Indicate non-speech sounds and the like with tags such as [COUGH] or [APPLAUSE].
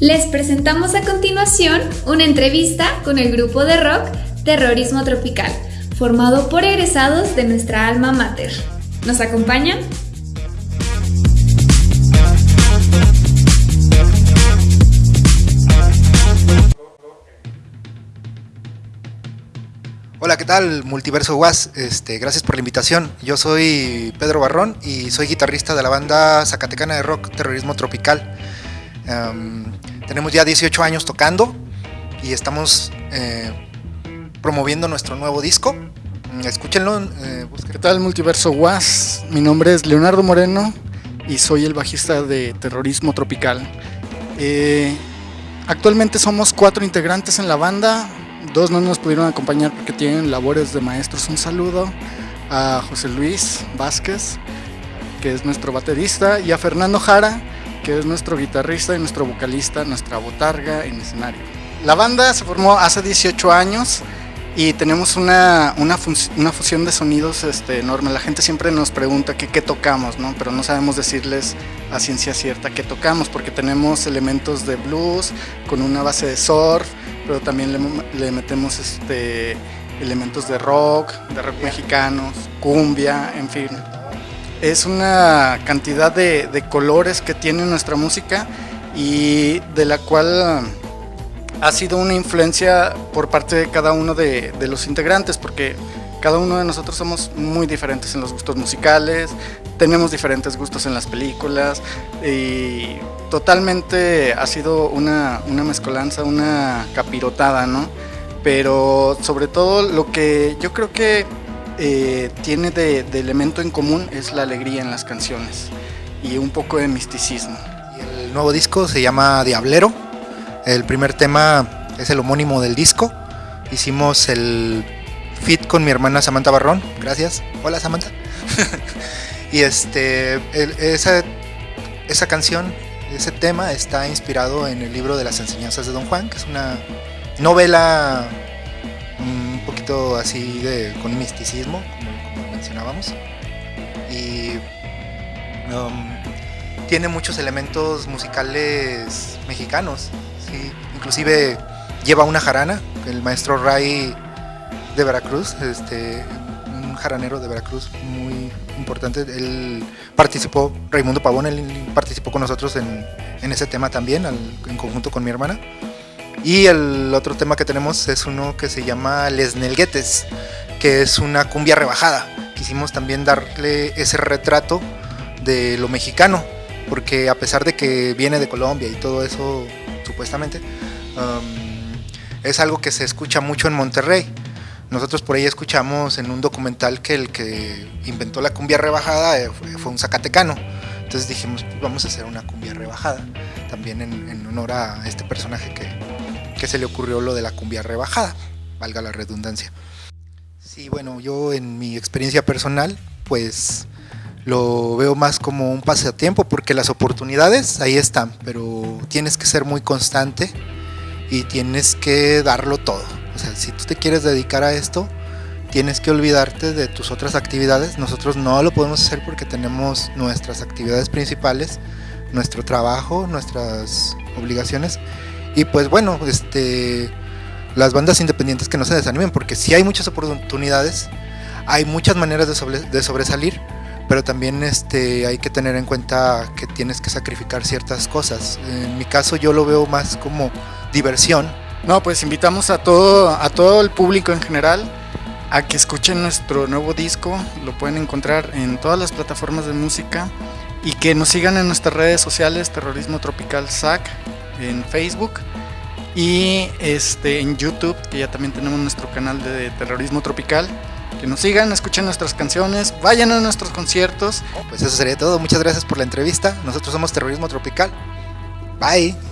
Les presentamos a continuación una entrevista con el grupo de rock Terrorismo Tropical, formado por egresados de nuestra alma mater. ¿Nos acompañan? Hola, ¿qué tal? Multiverso Was, este, gracias por la invitación. Yo soy Pedro Barrón y soy guitarrista de la banda Zacatecana de Rock Terrorismo Tropical. Em, tenemos ya 18 años tocando y estamos eh, promoviendo nuestro nuevo disco. Mm, escúchenlo. Eh, ¿Qué tal Multiverso Was? Mi nombre es Leonardo Moreno y soy el bajista de Terrorismo Tropical. Eh, actualmente somos cuatro integrantes en la banda, dos no nos pudieron acompañar porque tienen labores de maestros. Un saludo a José Luis Vázquez, que es nuestro baterista, y a Fernando Jara, que es nuestro guitarrista y nuestro vocalista, nuestra botarga en escenario. La banda se formó hace 18 años y tenemos una, una, fusión de sonidos este, enorme. La gente siempre nos pregunta qué, qué tocamos, ¿no? pero no sabemos decirles a ciencia cierta qué tocamos porque tenemos elementos de blues con una base de surf, pero también le, le metemos este, elementos de rock, de rock mexicanos, cumbia, en fin es una cantidad de, colores que tiene nuestra música y de la cual ha sido una influencia por parte de cada uno de, los integrantes, porque cada uno de nosotros somos muy diferentes en los gustos musicales, tenemos diferentes gustos en las películas y totalmente ha sido una, una mezcolanza, una capirotada, ¿no? Pero sobre todo lo que yo creo que eh, tiene de, elemento en común es la alegría en las canciones y un poco de misticismo. el nuevo disco se llama Diablero. El primer tema es el homónimo del disco. Hicimos el fit con mi hermana Samantha Barrón. Gracias. Hola Samantha. [LAUGHS] y este, esa, esa canción, ese tema está inspirado en el libro de las enseñanzas de Don Juan, que es una novela un poquito así de, con misticismo, como, mencionábamos. Y um, tiene muchos elementos musicales mexicanos, inclusive lleva una jarana, el maestro Ray de Veracruz, este, un jaranero de Veracruz muy importante, él participó, Raimundo Pavón, él participó con nosotros en, en ese tema también, en conjunto con mi hermana. Y el otro tema que tenemos es uno que se llama Les Nelguetes, que es una cumbia rebajada. Quisimos también darle ese retrato de lo mexicano, porque a pesar de que viene de Colombia y todo eso, supuestamente, um, es algo que se escucha mucho en Monterrey. Nosotros por ahí escuchamos en un documental que el que inventó la cumbia rebajada eh, fue un zacatecano. Entonces dijimos, vamos a hacer una cumbia rebajada, también en honor a este personaje que, que se le ocurrió lo de la cumbia rebajada, valga la redundancia. Sí, bueno, yo en mi experiencia personal, pues lo veo más como un pasatiempo porque las oportunidades ahí están, pero tienes que ser muy constante y tienes que darlo todo. O sea, si tú te quieres dedicar a esto, tienes que olvidarte de tus otras actividades. Nosotros no lo podemos hacer porque tenemos nuestras actividades principales, nuestro trabajo, nuestras obligaciones y pues bueno, este, las bandas independientes que no se desanimen, porque si hay muchas oportunidades, hay muchas maneras de, sobresalir, pero también este, hay que tener en cuenta que tienes que sacrificar ciertas cosas. En mi caso yo lo veo más como diversión. No, pues invitamos a todo, a todo el público en general a que escuchen nuestro nuevo disco, lo pueden encontrar en todas las plataformas de música y que nos sigan en nuestras redes sociales, Terrorismo Tropical SAC, en Facebook y este, en YouTube, que ya también tenemos nuestro canal de terrorismo tropical. Que nos sigan, escuchen nuestras canciones, vayan a nuestros conciertos. Pues eso sería todo. Muchas gracias por la entrevista. Nosotros somos Terrorismo Tropical. Bye.